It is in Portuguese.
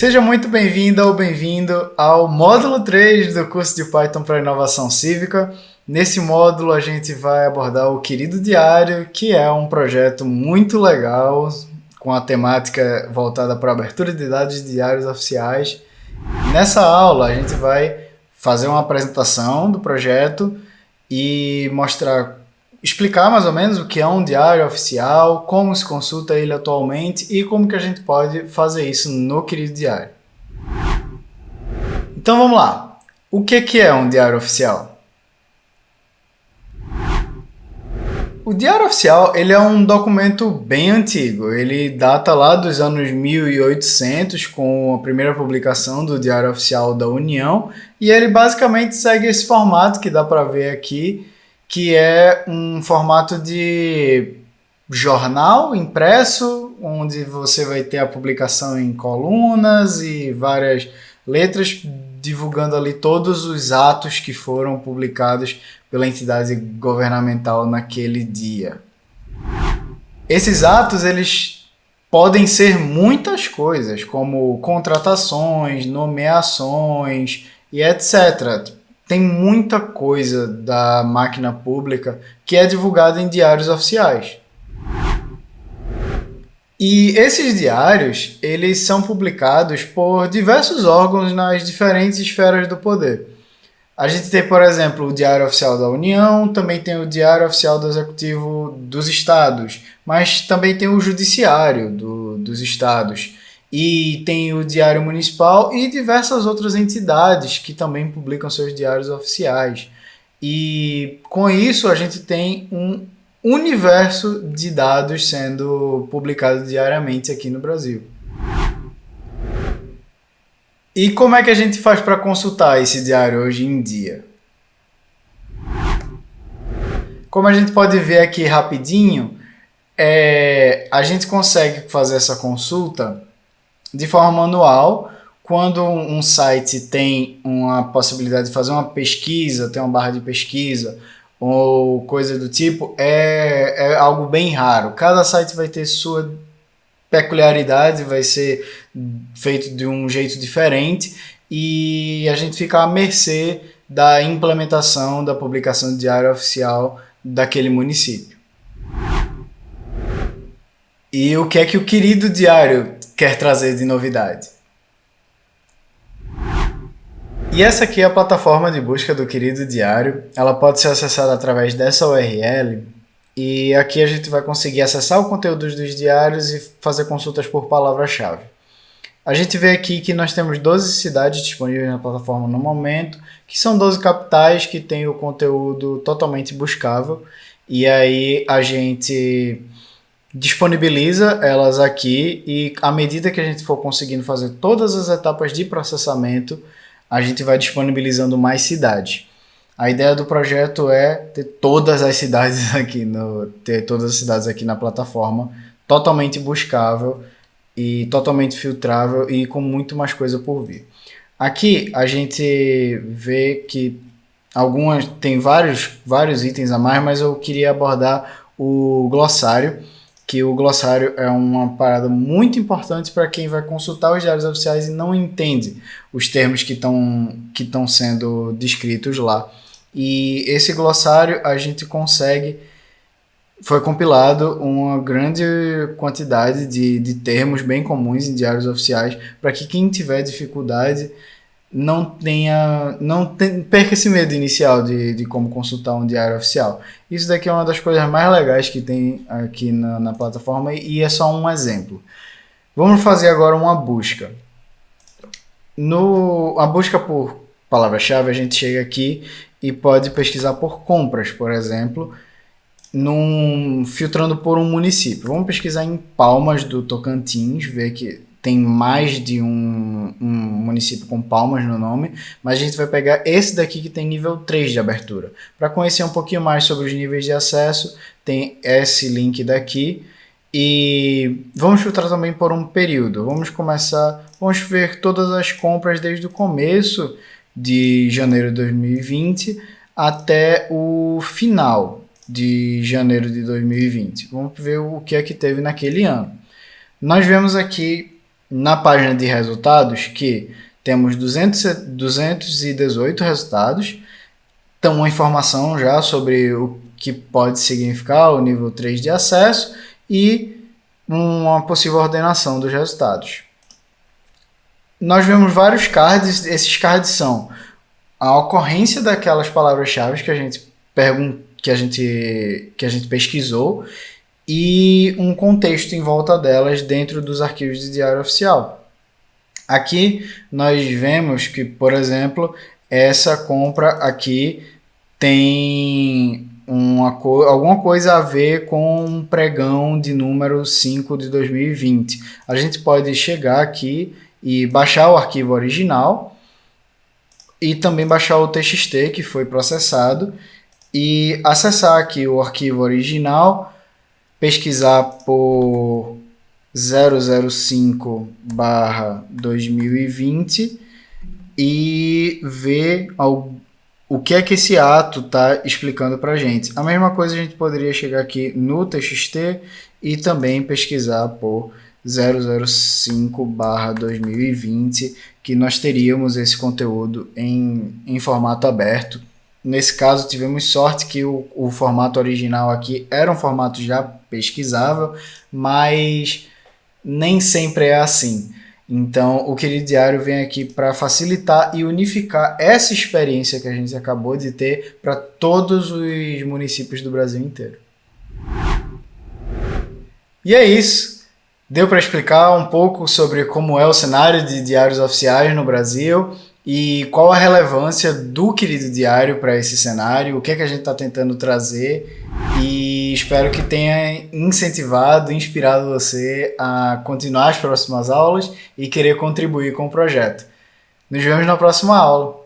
Seja muito bem-vinda ou bem-vindo ao módulo 3 do curso de Python para Inovação Cívica. Nesse módulo a gente vai abordar o Querido Diário, que é um projeto muito legal, com a temática voltada para abertura de dados de diários oficiais. Nessa aula a gente vai fazer uma apresentação do projeto e mostrar explicar mais ou menos o que é um diário oficial, como se consulta ele atualmente e como que a gente pode fazer isso no querido diário. Então vamos lá. O que, que é um diário oficial? O Diário Oficial ele é um documento bem antigo. Ele data lá dos anos 1800, com a primeira publicação do Diário Oficial da União, e ele basicamente segue esse formato que dá para ver aqui, que é um formato de jornal impresso, onde você vai ter a publicação em colunas e várias letras divulgando ali todos os atos que foram publicados pela entidade governamental naquele dia. Esses atos eles podem ser muitas coisas, como contratações, nomeações e etc tem muita coisa da máquina pública que é divulgada em diários oficiais. E esses diários, eles são publicados por diversos órgãos nas diferentes esferas do poder. A gente tem, por exemplo, o Diário Oficial da União, também tem o Diário Oficial do Executivo dos Estados, mas também tem o Judiciário do, dos Estados e tem o Diário Municipal e diversas outras entidades que também publicam seus diários oficiais. E com isso a gente tem um universo de dados sendo publicado diariamente aqui no Brasil. E como é que a gente faz para consultar esse diário hoje em dia? Como a gente pode ver aqui rapidinho, é, a gente consegue fazer essa consulta de forma manual. Quando um site tem uma possibilidade de fazer uma pesquisa, tem uma barra de pesquisa ou coisa do tipo, é, é algo bem raro. Cada site vai ter sua peculiaridade, vai ser feito de um jeito diferente e a gente fica à mercê da implementação da publicação diária oficial daquele município. E o que é que o querido diário quer trazer de novidade. E essa aqui é a plataforma de busca do Querido Diário. Ela pode ser acessada através dessa URL e aqui a gente vai conseguir acessar o conteúdo dos diários e fazer consultas por palavra-chave. A gente vê aqui que nós temos 12 cidades disponíveis na plataforma no momento, que são 12 capitais que têm o conteúdo totalmente buscável. E aí a gente disponibiliza elas aqui e à medida que a gente for conseguindo fazer todas as etapas de processamento, a gente vai disponibilizando mais cidades. A ideia do projeto é ter todas as cidades aqui, no, ter todas as cidades aqui na plataforma, totalmente buscável e totalmente filtrável e com muito mais coisa por vir. Aqui a gente vê que algumas tem vários, vários itens a mais, mas eu queria abordar o glossário, que o glossário é uma parada muito importante para quem vai consultar os diários oficiais e não entende os termos que estão que sendo descritos lá. E esse glossário a gente consegue foi compilado uma grande quantidade de, de termos bem comuns em diários oficiais para que quem tiver dificuldade não tenha não tem, perca esse medo inicial de, de como consultar um diário oficial. Isso daqui é uma das coisas mais legais que tem aqui na, na plataforma e é só um exemplo. Vamos fazer agora uma busca. No a busca por palavra-chave, a gente chega aqui e pode pesquisar por compras, por exemplo, num, filtrando por um município. Vamos pesquisar em Palmas do Tocantins, ver que tem mais de um, um, município com palmas no nome, mas a gente vai pegar esse daqui que tem nível 3 de abertura. Para conhecer um pouquinho mais sobre os níveis de acesso, tem esse link daqui. E vamos filtrar também por um período. Vamos começar, vamos ver todas as compras desde o começo de janeiro de 2020 até o final de janeiro de 2020. Vamos ver o que é que teve naquele ano. Nós vemos aqui na página de resultados que temos 200, 218 resultados, então uma informação já sobre o que pode significar o nível 3 de acesso e uma possível ordenação dos resultados. Nós vemos vários cards, esses cards são a ocorrência daquelas palavras-chave que a gente perguntou, que a gente que a gente pesquisou e um contexto em volta delas dentro dos arquivos de diário oficial. Aqui nós vemos que, por exemplo, essa compra aqui tem uma co alguma coisa a ver com um pregão de número 5 de 2020. A gente pode chegar aqui e baixar o arquivo original e também baixar o TXT que foi processado e acessar aqui o arquivo original, pesquisar por 005 2020 e ver o que é que esse ato está explicando para a gente. A mesma coisa a gente poderia chegar aqui no TXT e também pesquisar por 005 2020 que nós teríamos esse conteúdo em, em formato aberto Nesse caso, tivemos sorte que o, o formato original aqui era um formato já pesquisável, mas nem sempre é assim. Então, o Querido Diário vem aqui para facilitar e unificar essa experiência que a gente acabou de ter para todos os municípios do Brasil inteiro. E é isso. Deu para explicar um pouco sobre como é o cenário de diários oficiais no Brasil e qual a relevância do querido diário para esse cenário, o que é que a gente está tentando trazer e espero que tenha incentivado, inspirado você a continuar as próximas aulas e querer contribuir com o projeto. Nos vemos na próxima aula.